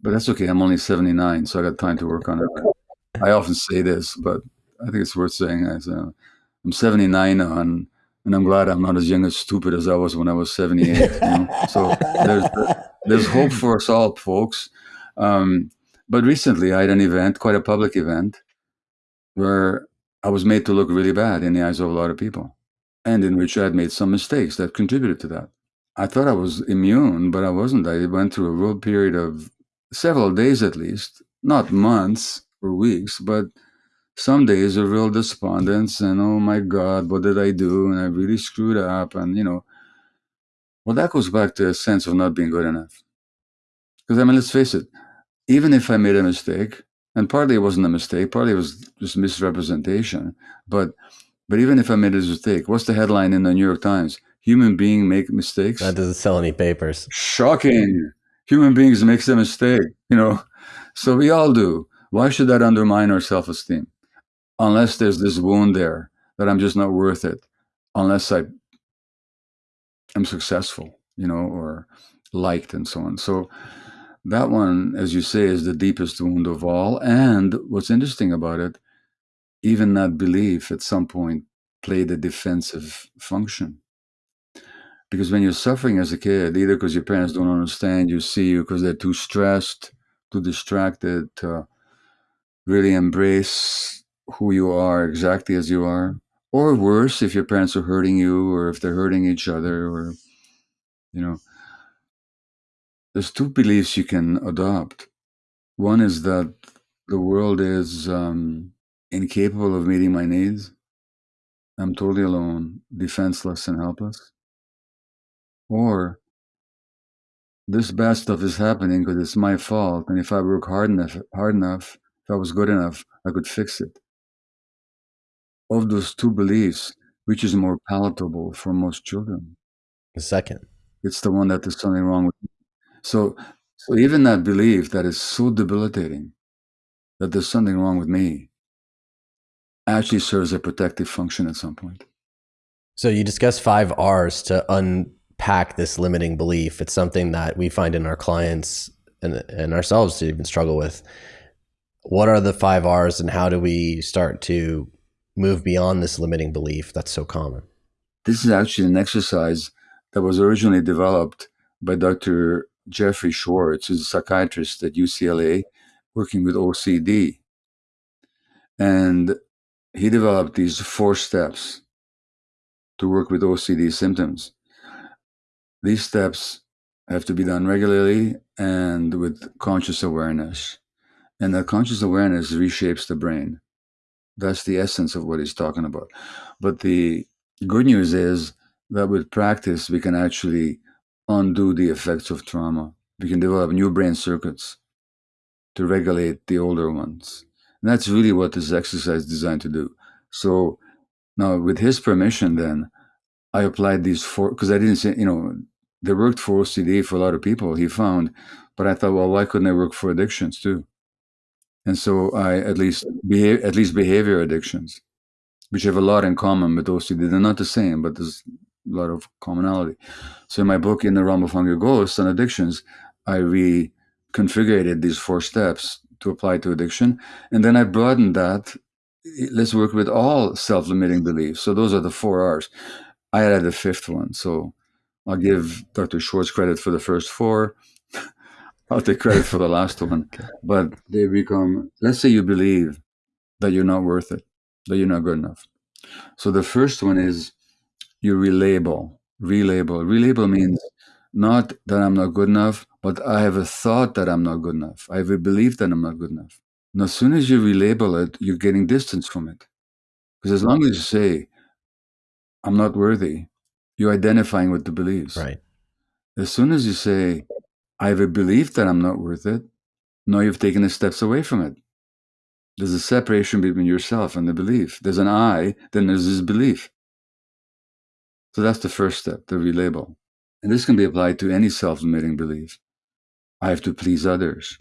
but that's okay. I'm only 79, so I got time to work on it. I often say this, but I think it's worth saying. I'm 79 now, and, and I'm glad I'm not as young and stupid as I was when I was 78. you know? So there's, there's hope for us all, folks. Um, but recently, I had an event, quite a public event, where I was made to look really bad in the eyes of a lot of people, and in which I had made some mistakes that contributed to that. I thought I was immune, but I wasn't. I went through a real period of several days at least, not months or weeks, but some days of real despondence and oh my God, what did I do? And I really screwed up. And, you know, well, that goes back to a sense of not being good enough. Because, I mean, let's face it, even if I made a mistake, and partly it wasn't a mistake, partly it was just misrepresentation, but but even if I made a mistake, what's the headline in the New York Times? Human being make mistakes. That doesn't sell any papers. Shocking. Human beings make a mistake, you know. So we all do. Why should that undermine our self-esteem? Unless there's this wound there that I'm just not worth it, unless I am successful, you know, or liked and so on. So that one, as you say, is the deepest wound of all. And what's interesting about it, even that belief at some point played a defensive function. Because when you're suffering as a kid, either because your parents don't understand you, see you because they're too stressed, too distracted to really embrace who you are exactly as you are, or worse, if your parents are hurting you or if they're hurting each other, or, you know, there's two beliefs you can adopt. One is that the world is um, incapable of meeting my needs. I'm totally alone, defenseless, and helpless. Or this bad stuff is happening because it's my fault, and if I work hard enough, hard enough, if I was good enough, I could fix it. Of those two beliefs, which is more palatable for most children? The second. It's the one that there's something wrong with Me. so, so even that belief that is so debilitating that there's something wrong with me actually serves a protective function at some point. So you discuss five R's to unpack this limiting belief. It's something that we find in our clients and, and ourselves to even struggle with. What are the five R's and how do we start to move beyond this limiting belief that's so common? This is actually an exercise that was originally developed by Dr. Jeffrey Schwartz, who's a psychiatrist at UCLA working with OCD. And he developed these four steps to work with OCD symptoms. These steps have to be done regularly and with conscious awareness. And that conscious awareness reshapes the brain. That's the essence of what he's talking about. But the good news is that with practice, we can actually undo the effects of trauma. We can develop new brain circuits to regulate the older ones. And that's really what this exercise is designed to do. So now, with his permission, then I applied these four because I didn't say, you know, they worked for OCD for a lot of people, he found. But I thought, well, why couldn't they work for addictions too? And so I at least behave, at least behavior addictions, which have a lot in common with OCD. They're not the same, but there's a lot of commonality. So in my book, In the Realm of Hungry Ghosts and Addictions, I reconfigured these four steps to apply to addiction. And then I broadened that. Let's work with all self-limiting beliefs. So those are the four R's. I added a fifth one. So I'll give Dr. Schwartz credit for the first four. I'll take credit for the last one. But they become, let's say you believe that you're not worth it, that you're not good enough. So the first one is you relabel, relabel. Relabel means not that I'm not good enough, but I have a thought that I'm not good enough. I have a belief that I'm not good enough. And as soon as you relabel it, you're getting distance from it. Because as long as you say, I'm not worthy, you're identifying with the beliefs. Right. As soon as you say, I have a belief that I'm not worth it, now you've taken the steps away from it. There's a separation between yourself and the belief. There's an I, then there's this belief. So that's the first step, the relabel. And this can be applied to any self limiting belief. I have to please others.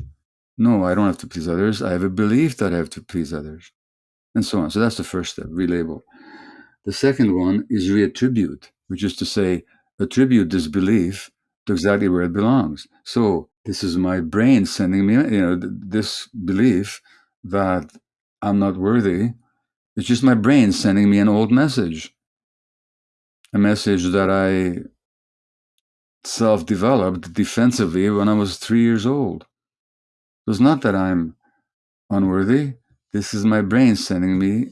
No, I don't have to please others. I have a belief that I have to please others. And so on. So that's the first step, relabel. The second one is reattribute, which is to say, attribute this belief to exactly where it belongs. So this is my brain sending me, you know, this belief that I'm not worthy. It's just my brain sending me an old message, a message that I self developed defensively when I was three years old. It's not that I'm unworthy. This is my brain sending me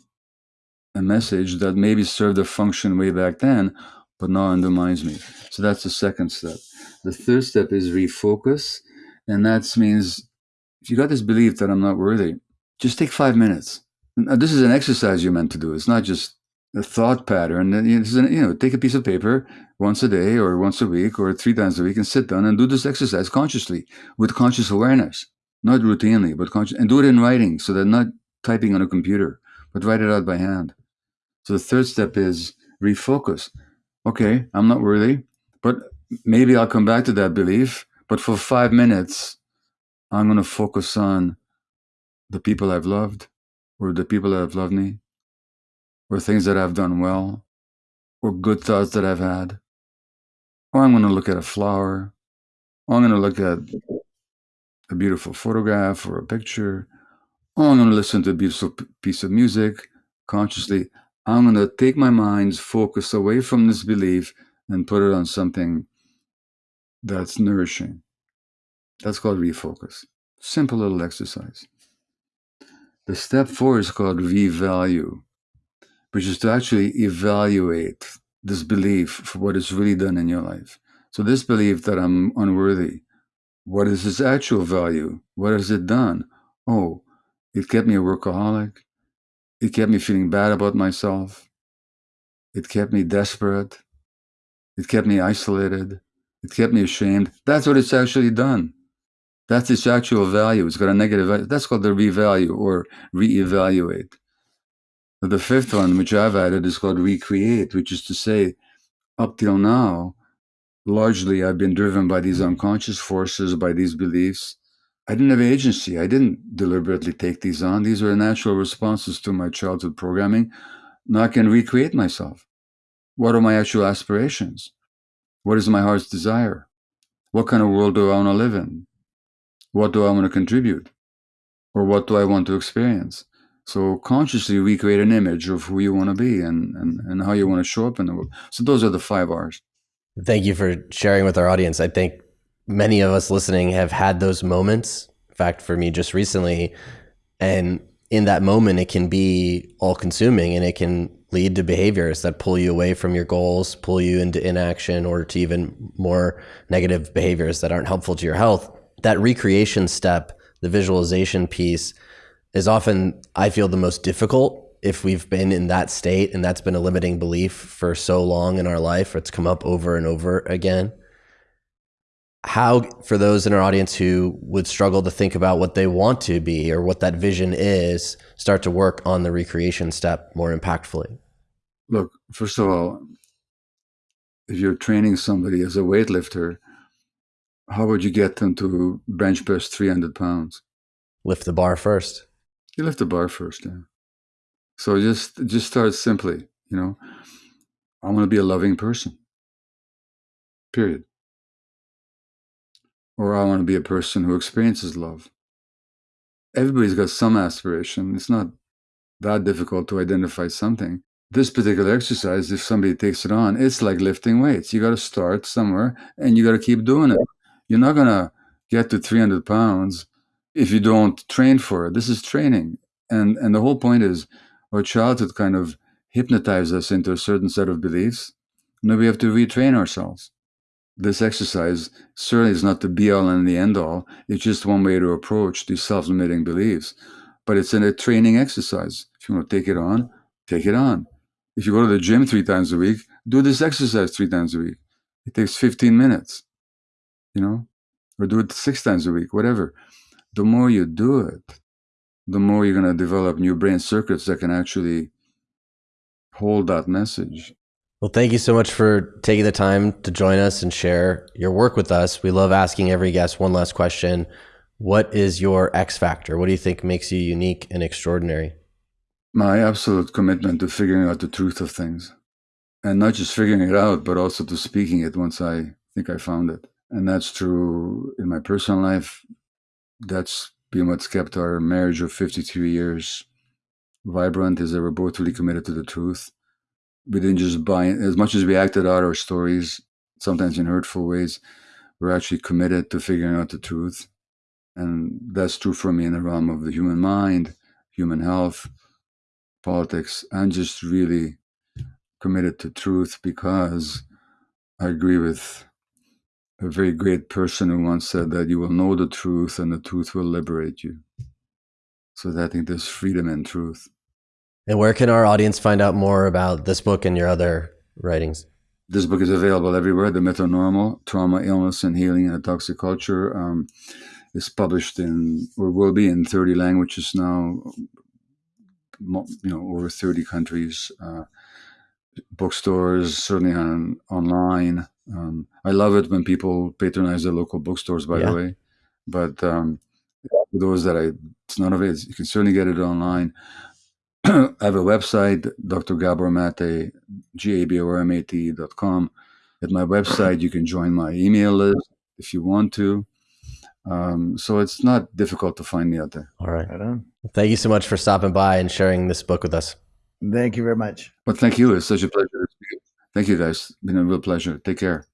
a message that maybe served a function way back then, but now undermines me. So that's the second step. The third step is refocus. And that means if you got this belief that I'm not worthy, just take five minutes. Now, this is an exercise you're meant to do. It's not just a thought pattern. You know, take a piece of paper once a day or once a week or three times a week and sit down and do this exercise consciously with conscious awareness, not routinely, but conscious, and do it in writing so that not typing on a computer, but write it out by hand. So the third step is refocus. Okay, I'm not worthy, but maybe I'll come back to that belief. But for five minutes, I'm going to focus on the people I've loved, or the people that have loved me, or things that I've done well, or good thoughts that I've had. Or I'm going to look at a flower, or I'm going to look at a beautiful photograph or a picture, or I'm going to listen to a beautiful piece of music consciously. I'm going to take my mind's focus away from this belief and put it on something that's nourishing. That's called refocus. Simple little exercise. The step four is called revalue, which is to actually evaluate this belief for what it's really done in your life. So, this belief that I'm unworthy, what is its actual value? What has it done? Oh, it kept me a workaholic. It kept me feeling bad about myself. It kept me desperate. It kept me isolated. It kept me ashamed. That's what it's actually done. That's its actual value. It's got a negative value. That's called the revalue or reevaluate. The fifth one, which I've added, is called recreate, which is to say, up till now, largely I've been driven by these unconscious forces, by these beliefs. I didn't have agency. I didn't deliberately take these on. These were natural responses to my childhood programming. Now I can recreate myself. What are my actual aspirations? What is my heart's desire? What kind of world do I want to live in? What do I want to contribute? Or what do I want to experience? So consciously recreate an image of who you want to be and, and, and how you want to show up in the world. So those are the five R's. Thank you for sharing with our audience. I think many of us listening have had those moments. In fact, for me, just recently, and in that moment, it can be all consuming and it can lead to behaviors that pull you away from your goals, pull you into inaction or to even more negative behaviors that aren't helpful to your health. That recreation step, the visualization piece, is often, I feel, the most difficult if we've been in that state and that's been a limiting belief for so long in our life, it's come up over and over again. How, for those in our audience who would struggle to think about what they want to be or what that vision is, start to work on the recreation step more impactfully? Look, first of all, if you're training somebody as a weightlifter, how would you get them to bench press 300 pounds? Lift the bar first. You lift the bar first, yeah. So just just start simply, you know. I want to be a loving person. Period. Or I want to be a person who experiences love. Everybody's got some aspiration. It's not that difficult to identify something. this particular exercise, if somebody takes it on, it's like lifting weights. You got to start somewhere and you got to keep doing it. You're not going to get to 300 pounds if you don't train for it. This is training. And, and the whole point is our childhood kind of hypnotized us into a certain set of beliefs. Now we have to retrain ourselves. This exercise certainly is not the be all and the end all. It's just one way to approach these self limiting beliefs. But it's in a training exercise. If you want to take it on, take it on. If you go to the gym three times a week, do this exercise three times a week. It takes 15 minutes, you know, or do it six times a week, whatever. The more you do it, the more you're going to develop new brain circuits that can actually hold that message. Well, thank you so much for taking the time to join us and share your work with us. We love asking every guest one last question. What is your X factor? What do you think makes you unique and extraordinary? My absolute commitment to figuring out the truth of things. And not just figuring it out, but also to speaking it once I think I found it. And that's true in my personal life. That's been what's kept our marriage of 53 years vibrant, is that we're both really committed to the truth. We didn't just buy it. As much as we acted out our stories, sometimes in hurtful ways, we're actually committed to figuring out the truth. And that's true for me in the realm of the human mind, human health, politics. I'm just really committed to truth because I agree with a very great person who once said that you will know the truth and the truth will liberate you. So I think there's freedom in truth. And where can our audience find out more about this book and your other writings? This book is available everywhere. The Myth of Normal Trauma, Illness, and Healing in a Toxic Culture um, is published in, or will be in 30 languages now, you know, over 30 countries, uh, bookstores, certainly on online. Um, I love it when people patronize their local bookstores, by yeah. the way. But um, for those that I, it's none of it. You can certainly get it online. I have a website, Dr. Gabor Mate, G-A-B-O-R-M-A-T dot com. At my website, you can join my email list if you want to. Um, so it's not difficult to find me out there. All right. right Thank you so much for stopping by and sharing this book with us. Thank you very much. Well, thank you. It's such a pleasure. Thank you, guys. It's been a real pleasure. Take care.